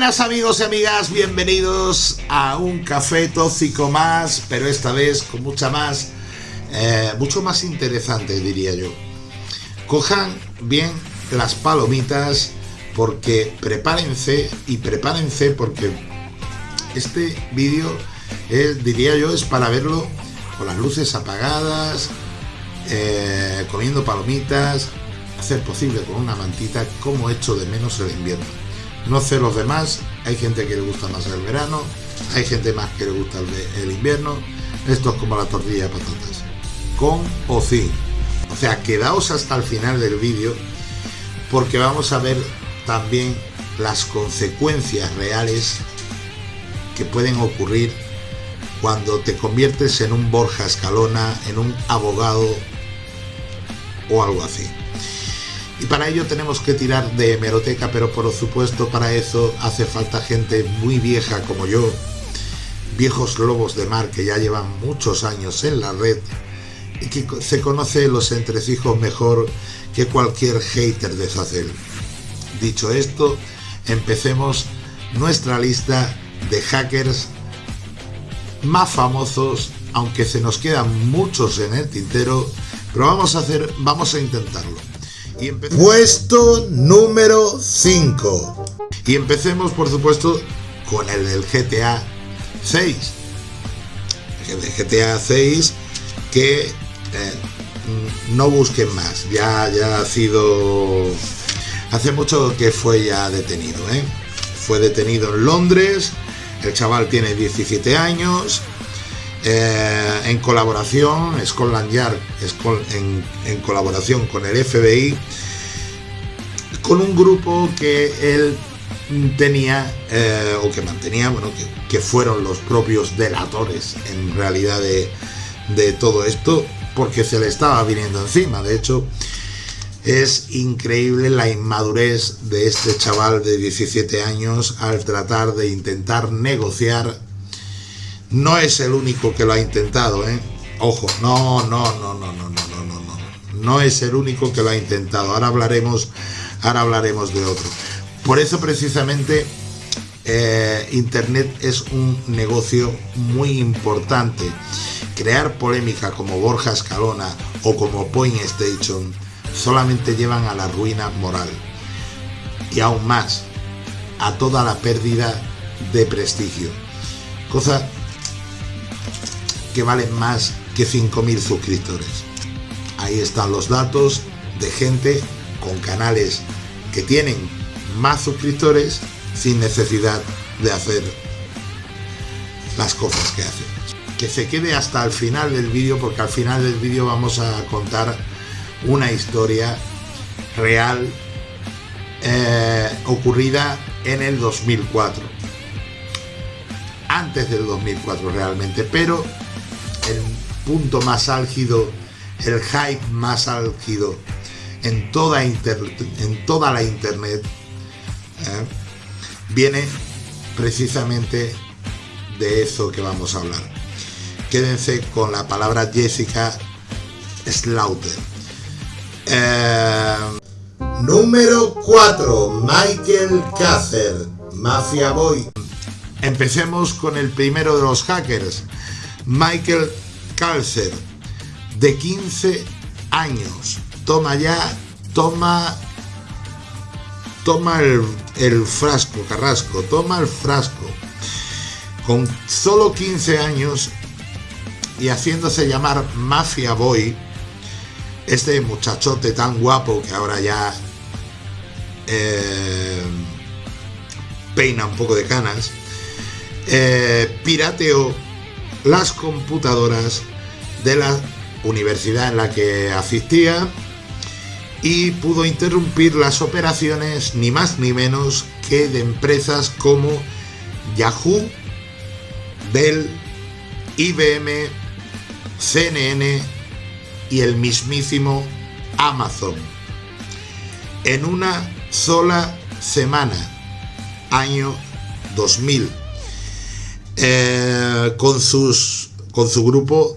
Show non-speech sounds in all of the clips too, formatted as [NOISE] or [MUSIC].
buenas amigos y amigas, bienvenidos a un café tóxico más, pero esta vez con mucha más, eh, mucho más interesante diría yo. Cojan bien las palomitas porque prepárense y prepárense porque este vídeo diría yo es para verlo con las luces apagadas, eh, comiendo palomitas, hacer posible con una mantita como hecho de menos el invierno. No sé los demás, hay gente que le gusta más el verano, hay gente más que le gusta el, invierno, esto es como la tortilla de patatas, con o sin. O sea, quedaos hasta el final del vídeo porque vamos a ver también las consecuencias reales que pueden ocurrir cuando te conviertes en un Borja Escalona, en un abogado o algo así. Y para ello tenemos que tirar de hemeroteca, pero por supuesto para eso hace falta gente muy vieja como yo, viejos lobos de mar que ya llevan muchos años en la red y que se conoce los entresijos mejor que cualquier hater de Zacel. Dicho esto, empecemos nuestra lista de hackers más famosos, aunque se nos quedan muchos en el tintero, pero vamos a hacer, vamos a intentarlo. Y Puesto número 5. Y empecemos, por supuesto, con el del GTA 6. El GTA 6 que eh, no busquen más. Ya, ya ha sido... Hace mucho que fue ya detenido. ¿eh? Fue detenido en Londres. El chaval tiene 17 años. Eh, en colaboración, Scotland Yard, en, en, colaboración con el FBI, con un grupo que él tenía, eh, o que mantenía, bueno, que, fueron los propios delatores en realidad de, de todo esto, porque se le estaba viniendo encima. De hecho, es increíble la inmadurez de este chaval de 17 años al tratar de intentar negociar no es el único que lo ha intentado, ¿eh? Ojo, no, no, no, no, no, no, no, no, no. No es el único que lo ha intentado. Ahora hablaremos, ahora hablaremos de otro. Por eso precisamente eh, Internet es un negocio muy importante. Crear polémica como Borja Escalona o como Point Station solamente llevan a la ruina moral. Y aún más, a toda la pérdida de prestigio. Cosa valen más que 5.000 suscriptores. Ahí están los datos de gente con canales que tienen más suscriptores sin necesidad de hacer las cosas que hacen. Que se quede hasta el final del vídeo porque al final del vídeo vamos a contar una historia real eh, ocurrida en el 2004 antes del 2004 realmente pero punto más álgido, el hype más álgido en toda, en toda la internet, ¿eh? viene precisamente de eso que vamos a hablar. Quédense con la palabra Jessica Slaughter. Eh, número 4. Michael Cácer, Mafia Boy. Empecemos con el primero de los hackers, Michael Calcer, de 15 años. Toma ya, toma, toma el, frasco, Carrasco, toma el frasco. Con solo 15 años y haciéndose llamar Mafia Boy, este muchachote tan guapo que ahora ya eh, peina un poco de canas, eh, pirateó las computadoras de la universidad en la que asistía y pudo interrumpir las operaciones ni más ni menos que de empresas como Yahoo, Dell, IBM, CNN y el mismísimo Amazon. En una sola semana, año 2000 eh, con, sus, con su grupo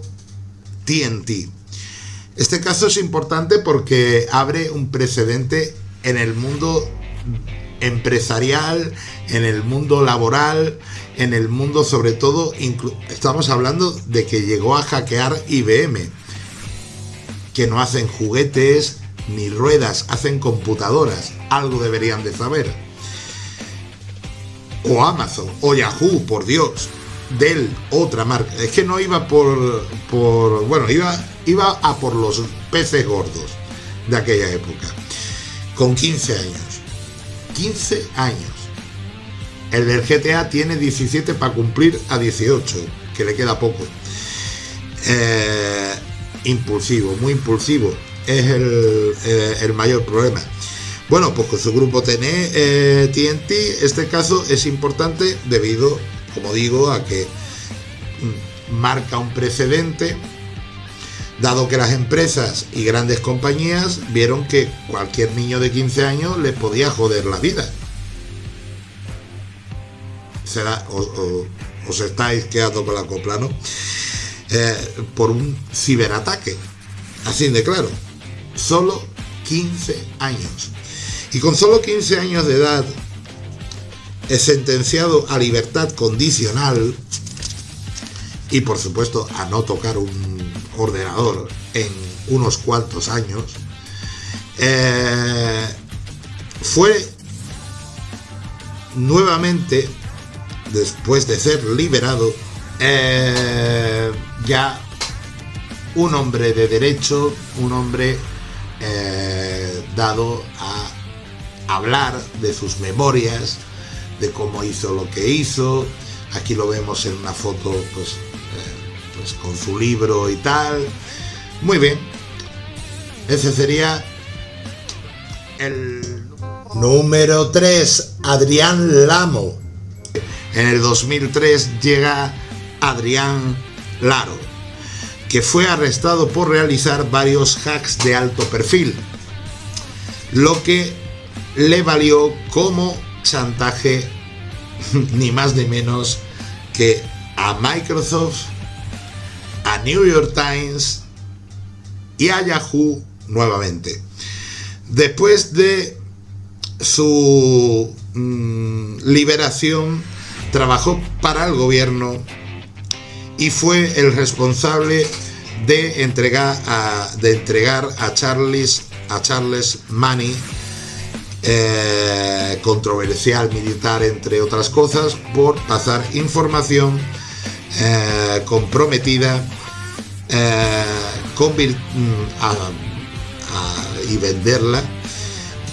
TNT. Este caso es importante porque abre un precedente en el mundo empresarial, en el mundo laboral, en el mundo sobre todo, estamos hablando de que llegó a hackear IBM, que no hacen juguetes ni ruedas, hacen computadoras, algo deberían de saber. O Amazon, o Yahoo, por Dios, Dell, otra marca. Es que no iba por, por bueno, iba, iba a por los peces gordos de aquella época, con 15 años. 15 años. El del GTA tiene 17 para cumplir a 18, que le queda poco. Eh, impulsivo, muy impulsivo. Es el, eh, el, mayor problema. Bueno, pues con su grupo TNT, eh, este caso es importante debido, como digo, a que mm, marca un precedente dado que las empresas y grandes compañías vieron que cualquier niño de 15 años le podía joder la vida. Será, os estáis quedando con la copla, ¿no? Eh, por un ciberataque, así de claro. Solo 15 años. Y con solo 15 años de edad, es sentenciado a libertad condicional y por supuesto a no tocar un ordenador en unos cuantos años, eh, fue nuevamente, después de ser liberado, eh, ya un hombre de derecho, un hombre eh, dado a hablar de sus memorias, de cómo hizo lo que hizo. Aquí lo vemos en una foto, pues pues, con su libro y tal. Muy bien. Ese sería el número 3, Adrián Lamo. En el 2003 llega Adrián Laro, que fue arrestado por realizar varios hacks de alto perfil, lo que le valió como chantaje [LAUGHS] ni más ni menos que a Microsoft a New York Times y a Yahoo nuevamente. Después de su mm, liberación, trabajó para el gobierno y fue el responsable de entregar a, de entregar a Charles, a Charles Money, eh, controversial militar entre otras cosas, por pasar información eh, comprometida eh, mm, y venderla,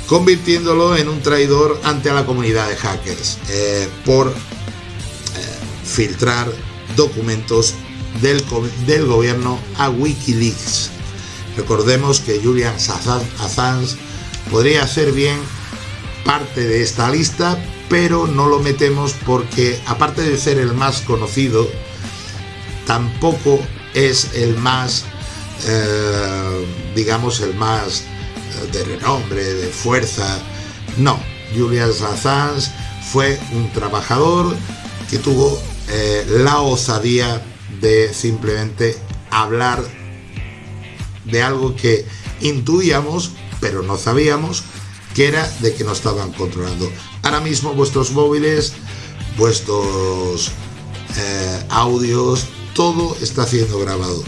convirtiéndolo en un traidor ante la comunidad de hackers por filtrar documentos del, del, gobierno a Wikileaks. Recordemos que Julian Assange podría ser bien parte de esta lista, pero no lo metemos porque aparte de ser el más conocido, tampoco es el más, eh, digamos, el más eh, de renombre, de fuerza. No, Julian Assange fue un trabajador que tuvo eh, la osadía de simplemente hablar de algo que intuíamos, pero no sabíamos, que era de que nos estaban controlando. Ahora mismo vuestros móviles, vuestros audios, todo está siendo grabado.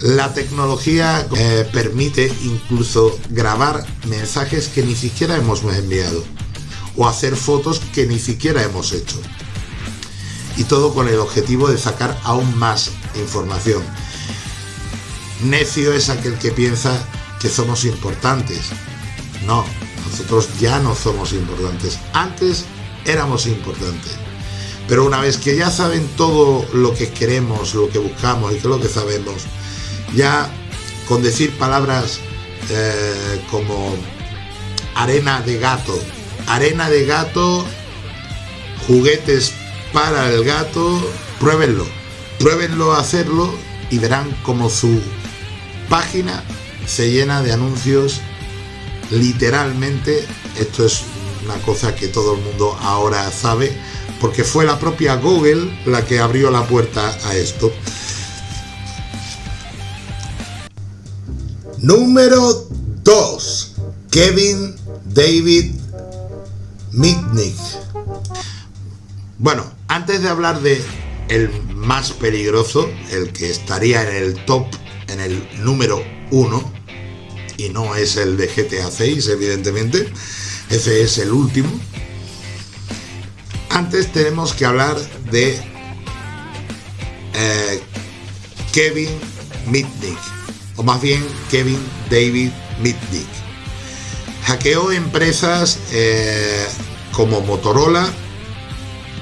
La tecnología eh, permite incluso grabar mensajes que ni siquiera hemos enviado o hacer fotos que ni siquiera hemos hecho. Y todo con el objetivo de sacar aún más información. Necio es aquel que piensa que somos importantes. No, nosotros ya no somos importantes. Antes éramos importantes. Pero una vez que ya saben todo lo que queremos, lo que buscamos y que es lo que sabemos, ya con decir palabras eh, como arena de gato, arena de gato, juguetes para el gato, pruébenlo, pruébenlo a hacerlo y verán como su página se llena de anuncios literalmente, esto es una cosa que todo el mundo ahora sabe, porque fue la propia Google la que abrió la puerta a esto. Número 2. Kevin David Mitnick. Bueno, antes de hablar de el más peligroso, el que estaría en el top, en el número uno, y no es el de GTA 6, evidentemente, ese es el último. Antes tenemos que hablar de eh, Kevin Mitnick, o más bien Kevin David Mitnick. Hackeó empresas eh, como Motorola,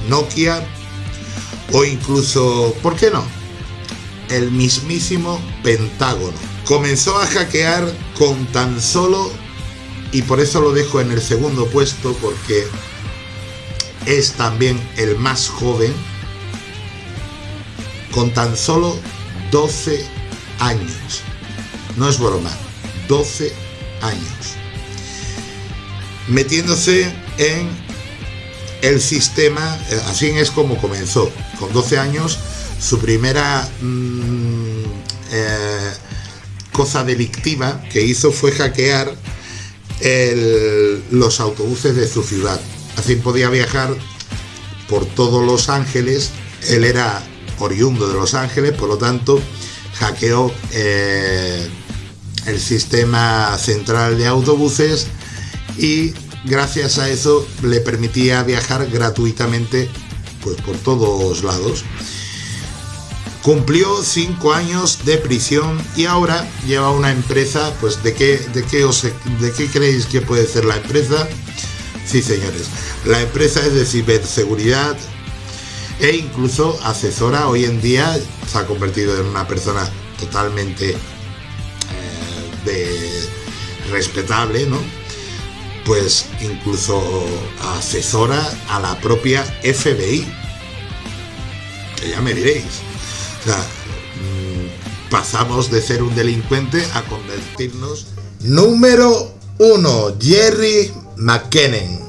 Nokia o incluso, ¿por qué no? El mismísimo Pentágono. Comenzó a hackear con tan solo, y por eso lo dejo en el segundo puesto, porque es también el más joven, con tan solo 12 años. No es broma, 12 años. Metiéndose en el sistema, eh, así es como comenzó. Con 12 años, su primera mmm, eh, cosa delictiva que hizo fue hackear los autobuses de su ciudad. Así podía viajar por todos Los Ángeles. Él era oriundo de Los Ángeles, por lo tanto, hackeó eh, el sistema central de autobuses y gracias a eso le permitía viajar gratuitamente pues, por todos lados. Cumplió cinco años de prisión y ahora lleva una empresa, pues ¿de qué, de qué, os, de qué creéis que puede ser la empresa? Sí, señores, la empresa es de ciberseguridad e incluso asesora hoy en día, se ha convertido en una persona totalmente eh, respetable, ¿no? Pues incluso asesora a la propia FBI. Que ya me diréis. Mm, pasamos de ser un delincuente a convertirnos. Número uno, Jerry McKinnon.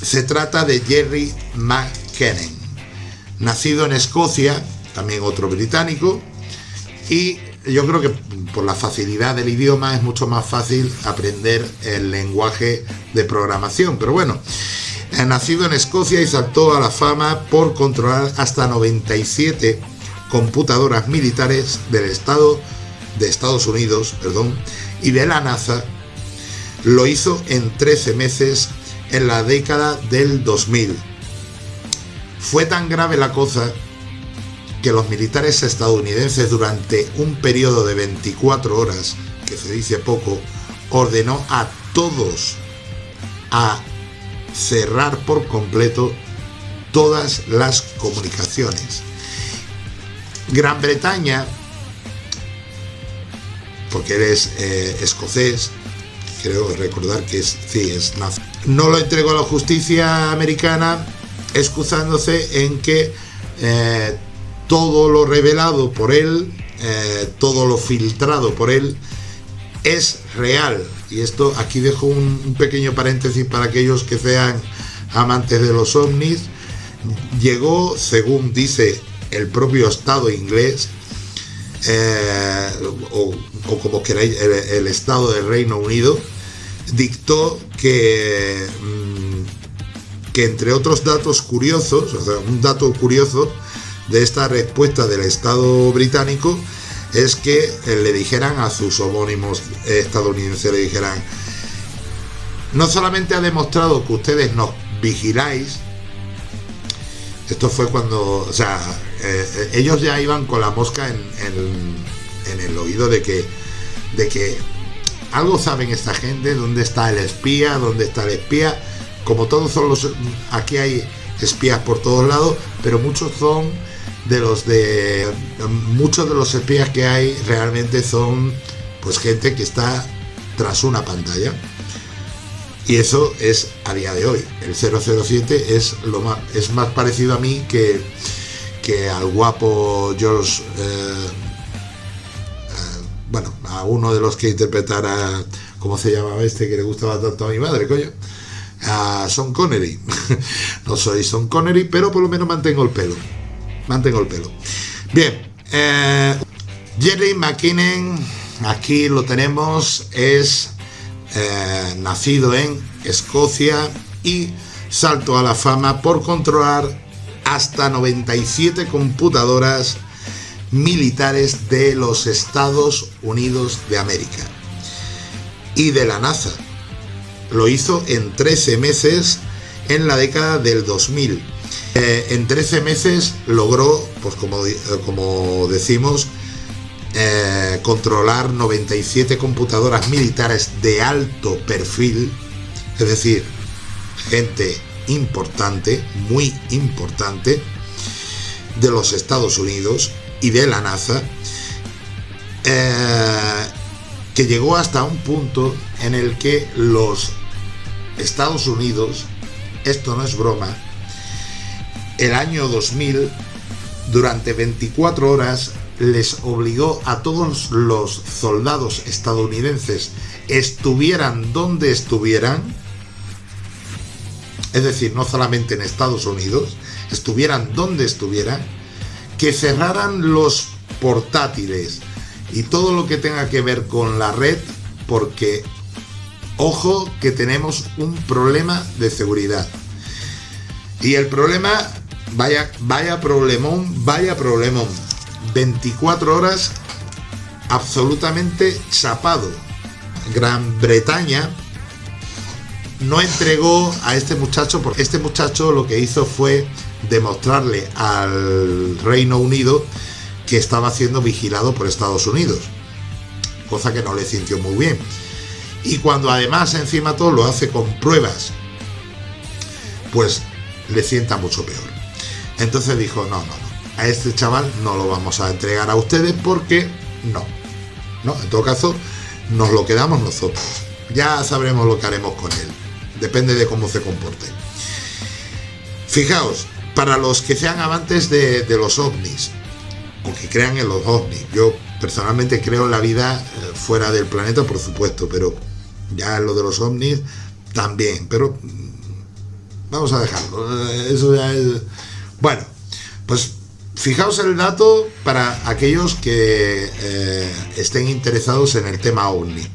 Se trata de Jerry McKinnon, nacido en Escocia, también otro británico, y yo creo que por la facilidad del idioma es mucho más fácil aprender el lenguaje de programación, pero bueno, nacido en Escocia y saltó a la fama por controlar hasta 97 computadoras militares del Estado de Estados Unidos, perdón, y de la NASA. Lo hizo en 13 meses en la década del 2000. Fue tan grave la cosa que los militares estadounidenses durante un periodo de 24 horas, que se dice poco, ordenó a todos a cerrar por completo todas las comunicaciones. Gran Bretaña, porque eres eh, escocés, creo recordar que es, sí, es no lo entregó a la justicia americana excusándose en que eh, todo lo revelado por él, eh, todo lo filtrado por él, es real. Y esto aquí dejo un, pequeño paréntesis para aquellos que sean amantes de los ovnis. Llegó, según dice el propio Estado inglés, eh, o, como queráis, el Estado del Reino Unido, dictó que, mm, que entre otros datos curiosos, o sea, un dato curioso de esta respuesta del Estado británico es que eh, le dijeran a sus homónimos estadounidenses, le dijeran, no solamente ha demostrado que ustedes nos vigiláis, esto fue cuando, o sea, eh, eh, ellos ya iban con la mosca en, en el oído de que, de que algo saben esta gente, dónde está el espía, dónde está el espía. Como todos son los... Aquí hay espías por todos lados, pero muchos son de los de... Muchos de los espías que hay realmente son pues gente que está tras una pantalla. Y eso es a día de hoy. El 007 es, lo más, es más parecido a mí que, que al guapo George... Eh, bueno, a uno de los que interpretara, ¿cómo se llamaba este que le gustaba tanto a mi madre, coño? A Son Connery. [LAUGHS] no soy Son Connery, pero por lo menos mantengo el pelo. Mantengo el pelo. Bien, eh, Jerry McKinnon, aquí lo tenemos, es eh, nacido en Escocia y saltó a la fama por controlar hasta 97 computadoras militares de los Estados Unidos de América y de la NASA. Lo hizo en 13 meses en la década del 2000. Eh, en 13 meses logró, pues como, eh, como decimos, eh, controlar 97 computadoras militares de alto perfil, es decir, gente importante, muy importante, de los Estados Unidos y de la NASA, que llegó hasta un punto en el que los Estados Unidos, esto no es broma, el año 2000, durante 24 horas, les obligó a todos los soldados estadounidenses, estuvieran donde estuvieran, es decir, no solamente en Estados Unidos, estuvieran donde estuvieran, que cerraran los portátiles y todo lo que tenga que ver con la red, porque ojo que tenemos un problema de seguridad. Y el problema, vaya, vaya problemón, vaya problemón. 24 horas absolutamente chapado. Gran Bretaña no entregó a este muchacho porque este muchacho lo que hizo fue demostrarle al Reino Unido que estaba siendo vigilado por Estados Unidos, cosa que no le sintió muy bien. Y cuando además encima todo lo hace con pruebas, pues le sienta mucho peor. Entonces dijo, no, no, no, a este chaval no lo vamos a entregar a ustedes porque no. No, en todo caso, nos lo quedamos nosotros. Ya sabremos lo que haremos con él depende de cómo se comporte. Fijaos, para los que sean amantes de, los ovnis, o que crean en los ovnis, yo personalmente creo en la vida eh, fuera del planeta, por supuesto, pero ya lo de los ovnis también, pero mm, vamos a dejarlo, eh, eso ya es... Bueno, pues fijaos el dato para aquellos que eh, estén interesados en el tema ovni.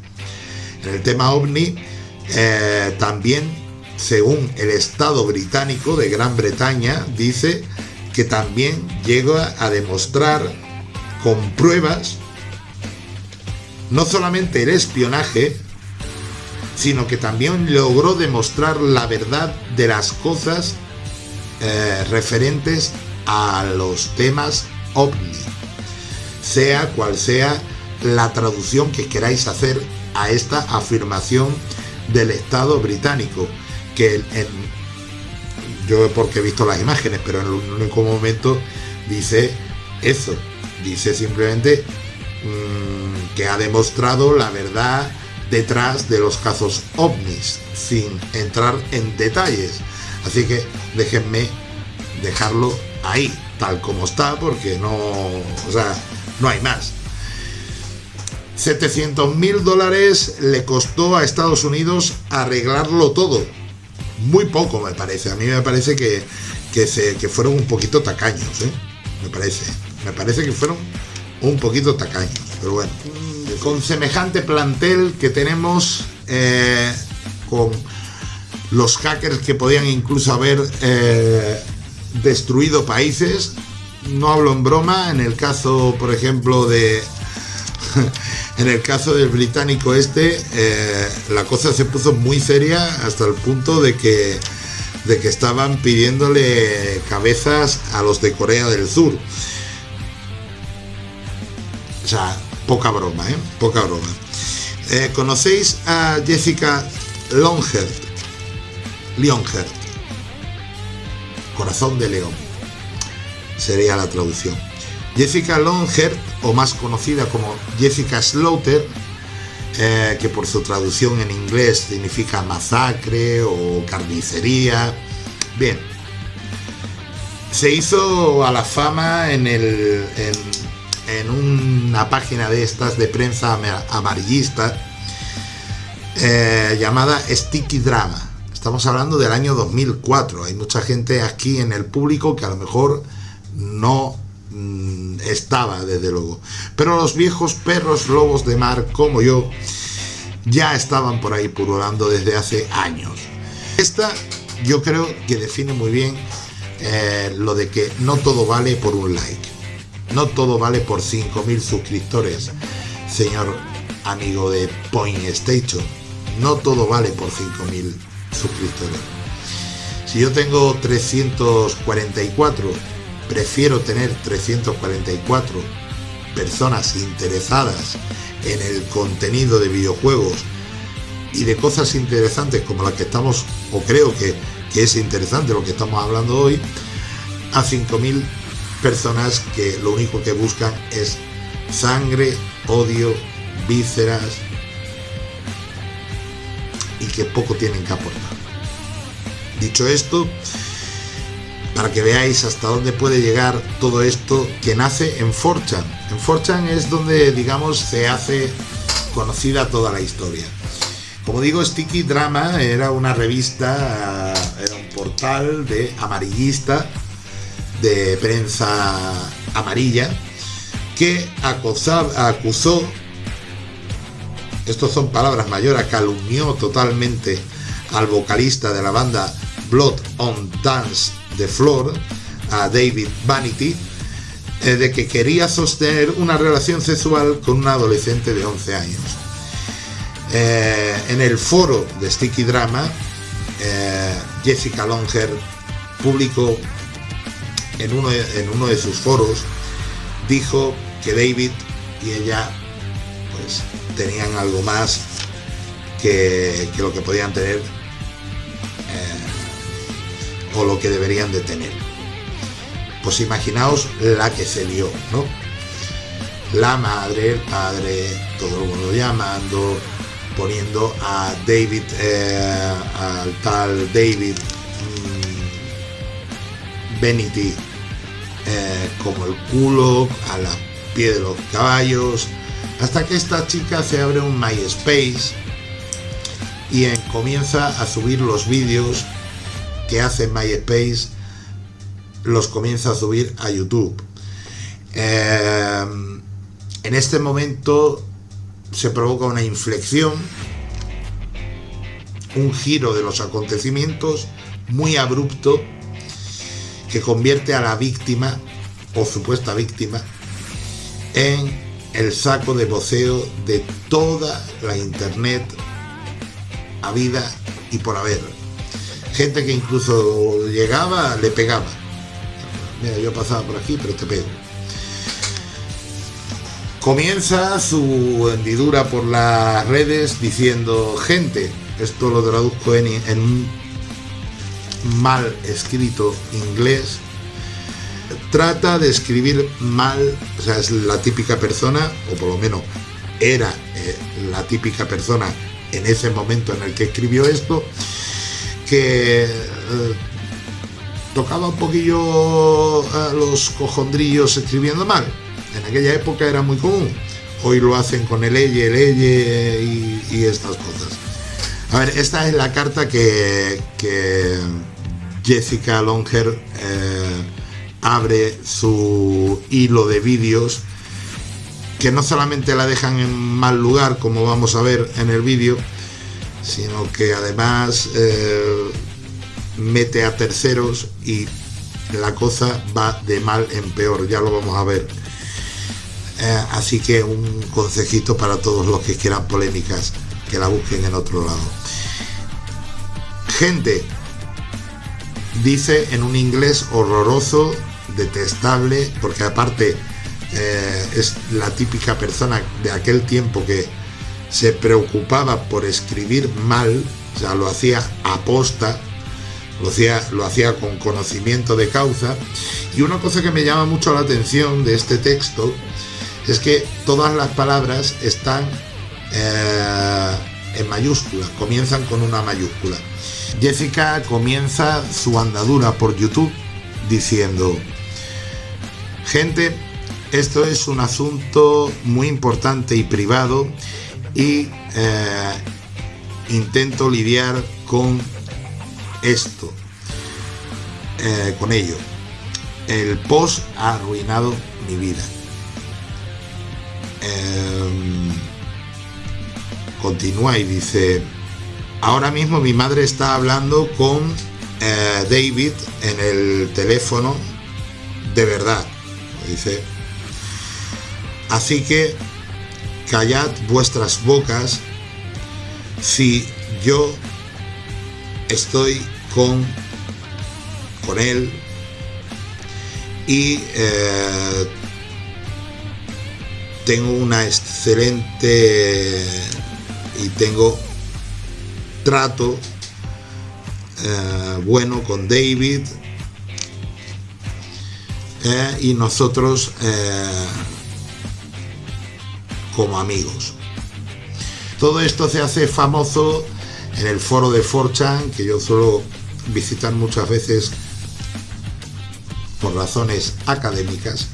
En el tema ovni eh, también, según el Estado británico de Gran Bretaña, dice que también llega a demostrar con pruebas no solamente el espionaje, sino que también logró demostrar la verdad de las cosas eh, referentes a los temas ovni, sea cual sea la traducción que queráis hacer a esta afirmación del Estado británico, que en, yo porque he visto las imágenes, pero en un único momento dice eso, dice simplemente mm, que ha demostrado la verdad detrás de los casos ovnis, sin entrar en detalles. Así que déjenme dejarlo ahí, tal como está, porque no, o sea, no hay más. 700 mil dólares le costó a Estados Unidos arreglarlo todo. Muy poco me parece. A mí me parece que, que, se, que fueron un poquito tacaños. ¿eh? Me parece. Me parece que fueron un poquito tacaños. Pero bueno, con semejante plantel que tenemos eh, con los hackers que podían incluso haber eh, destruido países. No hablo en broma, en el caso, por ejemplo, de [LAUGHS] en el caso del británico este, eh, la cosa se puso muy seria hasta el punto de que, de que estaban pidiéndole cabezas a los de Corea del Sur. O sea, poca broma, ¿eh? Poca broma. Eh, ¿Conocéis a Jessica Longert? Lionheart. Corazón de león. Sería la traducción. Jessica Longert o más conocida como Jessica Slaughter, eh, que por su traducción en inglés significa masacre o carnicería. Bien, se hizo a la fama en, el, en, una página de estas de prensa amarillista eh, llamada Sticky Drama. Estamos hablando del año 2004. Hay mucha gente aquí en el público que a lo mejor no estaba, desde luego. Pero los viejos perros lobos de mar, como yo, ya estaban por ahí purulando desde hace años. Esta yo creo que define muy bien eh, lo de que no todo vale por un like, no todo vale por 5.000 suscriptores, señor amigo de Point Station, no todo vale por 5.000 suscriptores. Si yo tengo 344, prefiero tener 344 personas interesadas en el contenido de videojuegos y de cosas interesantes como las que estamos, o creo que, que es interesante lo que estamos hablando hoy, a 5.000 personas que lo único que buscan es sangre, odio, vísceras y que poco tienen que aportar. Dicho esto, para que veáis hasta dónde puede llegar todo esto que nace en Forchan. En Forchan es donde, digamos, se hace conocida toda la historia. Como digo, Sticky Drama era una revista, era un portal de amarillista, de prensa amarilla, que acusó, estos son palabras mayores, calumnió totalmente al vocalista de la banda Blood on Dance de Floor, a David Vanity, eh, de que quería sostener una relación sexual con una adolescente de 11 años. Eh, en el foro de Sticky Drama, eh, Jessica Longer publicó en uno, de, en uno de sus foros, dijo que David y ella pues tenían algo más que, lo que podían tener eh, o lo que deberían de tener. Pues imaginaos la que se lió, ¿no? La madre, el padre, todo el mundo llamando, poniendo a David, eh, al tal David mm, Benity eh, como el culo, a la pie de los caballos, hasta que esta chica se abre un MySpace y comienza a subir los vídeos que hace MySpace, los comienza a subir a YouTube. Eh, en este momento se provoca una inflexión, un giro de los acontecimientos muy abrupto que convierte a la víctima o supuesta víctima en el saco de voceo de toda la internet a vida y por haber. Gente que incluso llegaba, le pegaba. Mira, yo pasaba por aquí, pero te pego comienza su hendidura por las redes diciendo, gente, esto lo traduzco en, en un mal escrito inglés, trata de escribir mal, o sea, es la típica persona, o por lo menos era eh, la típica persona en ese momento en el que escribió esto, que eh, tocaba un poquillo a los cojondrillos escribiendo mal en aquella época era muy común. Hoy lo hacen con el elle, el elle y, estas cosas. A ver, esta es la carta que, Jessica Longer eh, abre su hilo de vídeos que no solamente la dejan en mal lugar, como vamos a ver en el vídeo, sino que además eh, mete a terceros y la cosa va de mal en peor, ya lo vamos a ver. Eh, así que un consejito para todos los que quieran polémicas, que la busquen en otro lado. Gente, dice en un inglés horroroso, detestable, porque aparte eh, es la típica persona de aquel tiempo que se preocupaba por escribir mal, o sea, lo hacía aposta, lo hacía, lo hacía con conocimiento de causa. Y una cosa que me llama mucho la atención de este texto es que todas las palabras están eh, en mayúsculas, comienzan con una mayúscula. Jessica comienza su andadura por YouTube diciendo, gente, esto es un asunto muy importante y privado y eh, intento lidiar con esto, eh, con ello. El post ha arruinado mi vida. Em, continúa y dice, ahora mismo mi madre está hablando con eh, David en el teléfono de verdad, dice. Así que callad vuestras bocas si yo estoy con, con él y eh, tengo una excelente y tengo trato eh, bueno con David eh, y nosotros como amigos. Todo esto se hace famoso en el foro de Forchan, que yo suelo visitar muchas veces por razones académicas,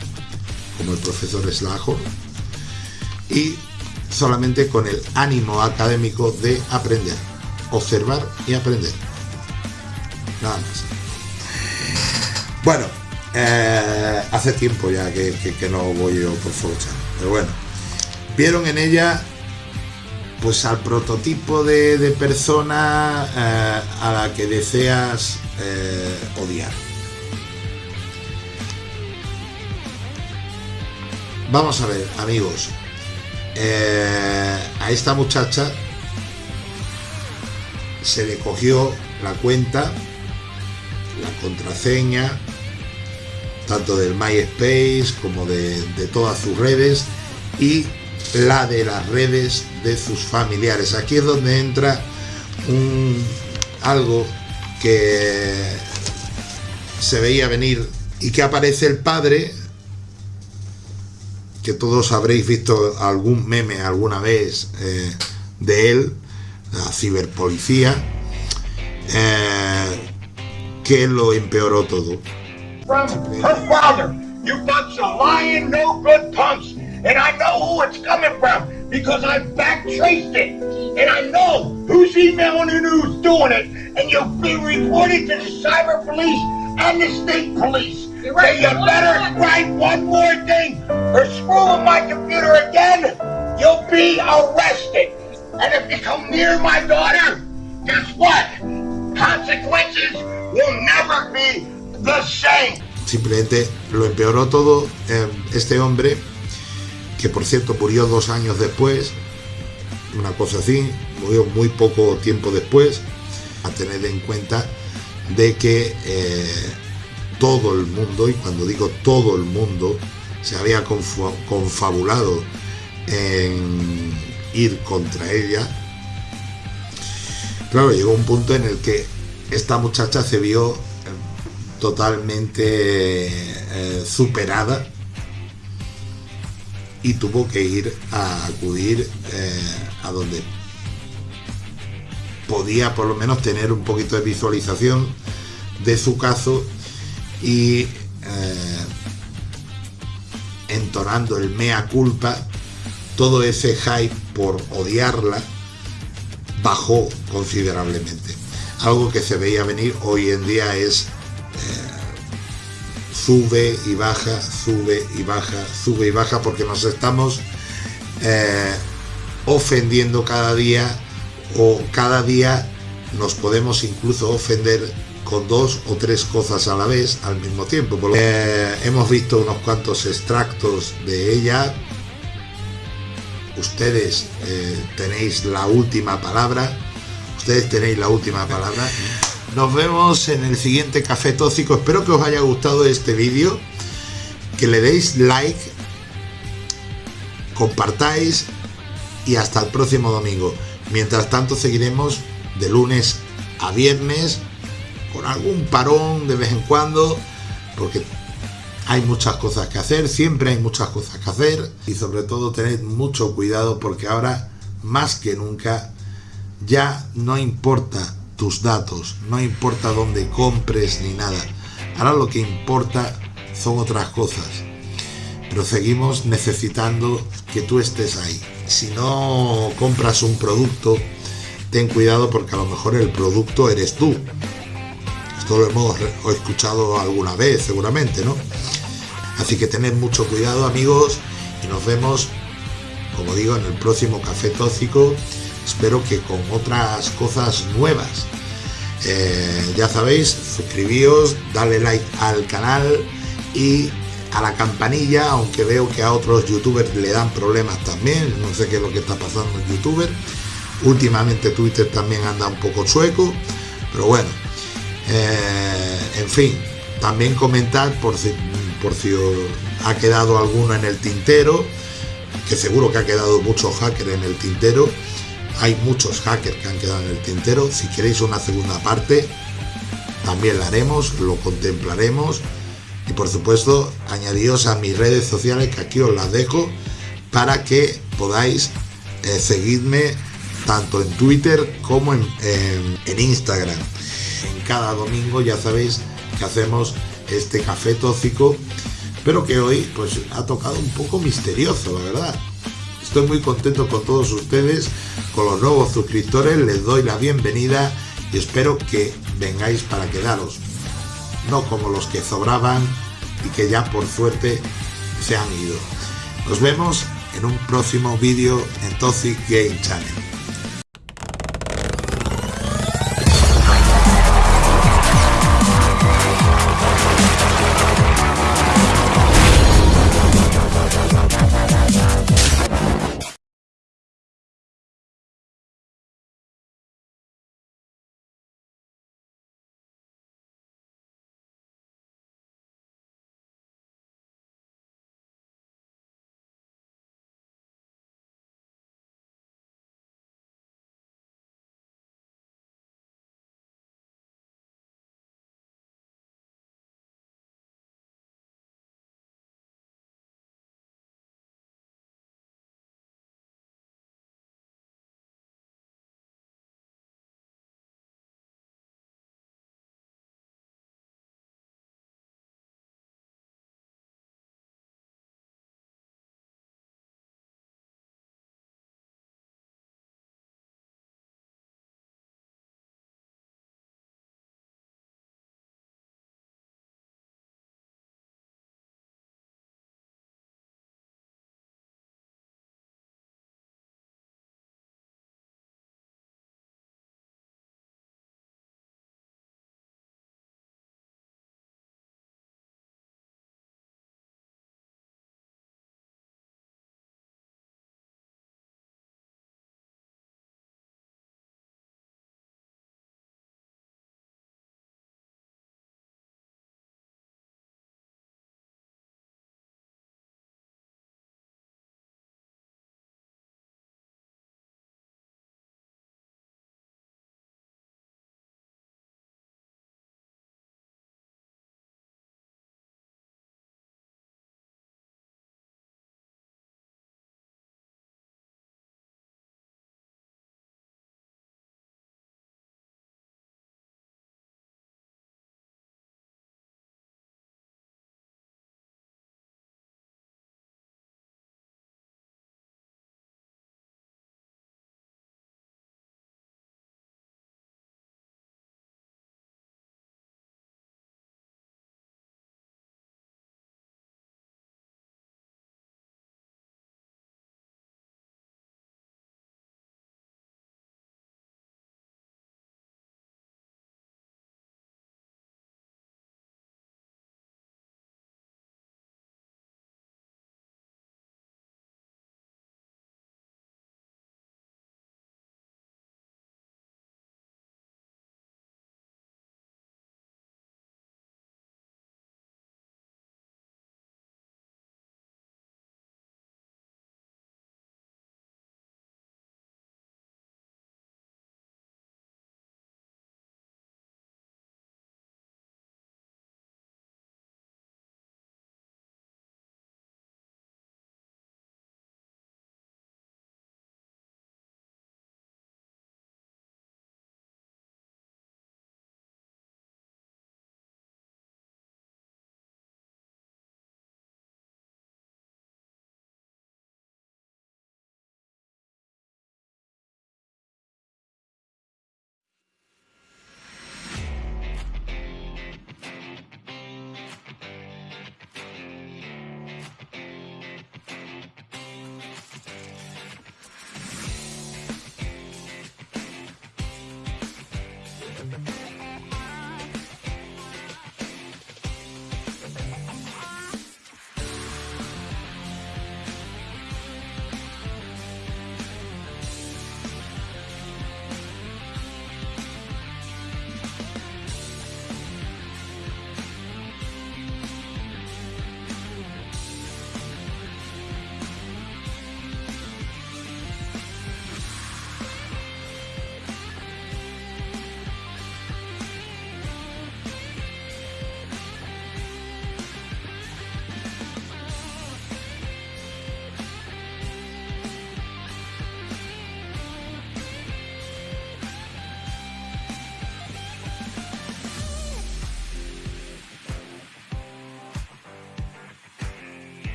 como el profesor Slajo, y solamente con el ánimo académico de aprender, observar y aprender. Nada más. Bueno, eh, hace tiempo ya que, no voy yo por Forchan, pero bueno, vieron en ella pues al prototipo de, persona eh, a la que deseas eh, odiar. Vamos a ver, amigos. A esta muchacha se le cogió la cuenta, la contraseña, tanto del MySpace como de, todas sus redes y la de las redes de sus familiares. Aquí es donde entra un, algo que se veía venir y que aparece el padre que todos habréis visto algún meme alguna vez eh, de él, la ciberpolicía, eh, que lo empeoró todo. From her father, you bunch of lying, no good punks, and I know who it's coming from because I've back traced it, and I know who's emailing and who's doing it, and you'll be reported to the cyber police and the state police. Right. So you better write one more thing or screw with my computer again, you'll be arrested. And if you come near my daughter, Simplemente lo empeoró todo eh, este hombre, que por cierto murió dos años después, una cosa así, murió muy poco tiempo después, a tener en cuenta de que eh, todo el mundo, y cuando digo todo el mundo, se había confabulado en ir contra ella. Claro, llegó un punto en el que esta muchacha se vio totalmente eh, superada y tuvo que ir a acudir eh, a donde podía por lo menos tener un poquito de visualización de su caso y eh, entonando el mea culpa, todo ese hype por odiarla bajó considerablemente. Algo que se veía venir hoy en día es sube y baja, sube y baja, sube y baja, porque nos estamos eh, ofendiendo cada día o cada día nos podemos incluso ofender con dos o tres cosas a la vez al mismo tiempo. Eh, hemos visto unos cuantos extractos de ella. Ustedes eh, tenéis la última palabra. Ustedes tenéis la última palabra. Nos vemos en el siguiente Café Tóxico. Espero que os haya gustado este vídeo. Que le deis like. Compartáis. Y hasta el próximo domingo. Mientras tanto seguiremos de lunes a viernes con algún parón de vez en cuando, porque hay muchas cosas que hacer, siempre hay muchas cosas que hacer y sobre todo tened mucho cuidado porque ahora más que nunca ya no importa tus datos, no importa dónde compres ni nada. Ahora lo que importa son otras cosas. Pero seguimos necesitando que tú estés ahí. Si no compras un producto, ten cuidado porque a lo mejor el producto eres tú esto lo hemos escuchado alguna vez, seguramente, ¿no? Así que tened mucho cuidado, amigos, y nos vemos, como digo, en el próximo Café Tóxico espero que con otras cosas nuevas. Eh, ya sabéis, suscribíos, dale like al canal y a la campanilla, aunque veo que a otros youtubers le dan problemas también, no sé qué es lo que está pasando en youtuber. Últimamente Twitter también anda un poco sueco, pero bueno, eh, en fin, también comentar por si, por si ha quedado alguno en el tintero, que seguro que ha quedado muchos hackers en el tintero. Hay muchos hackers que han quedado en el tintero. Si queréis una segunda parte, también la haremos, lo contemplaremos. Y por supuesto, añadidos a mis redes sociales, que aquí os las dejo, para que podáis eh, seguirme tanto en Twitter como en, en Instagram. En cada domingo ya sabéis que hacemos este café tóxico, pero que hoy pues ha tocado un poco misterioso, la verdad. Estoy muy contento con todos ustedes, con los nuevos suscriptores, les doy la bienvenida y espero que vengáis para quedaros, no como los que sobraban y que ya por suerte se han ido. Nos vemos en un próximo vídeo en Toxic Game Channel.